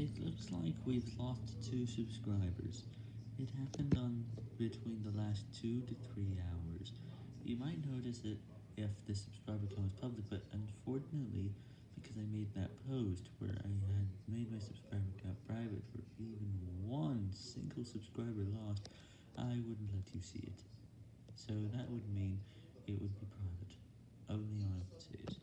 It looks like we've lost two subscribers. It happened on between the last two to three hours. You might notice it if the subscriber count was public, but unfortunately, because I made that post where I had made my subscriber count private for even one single subscriber lost, I wouldn't let you see it. So that would mean it would be private. Only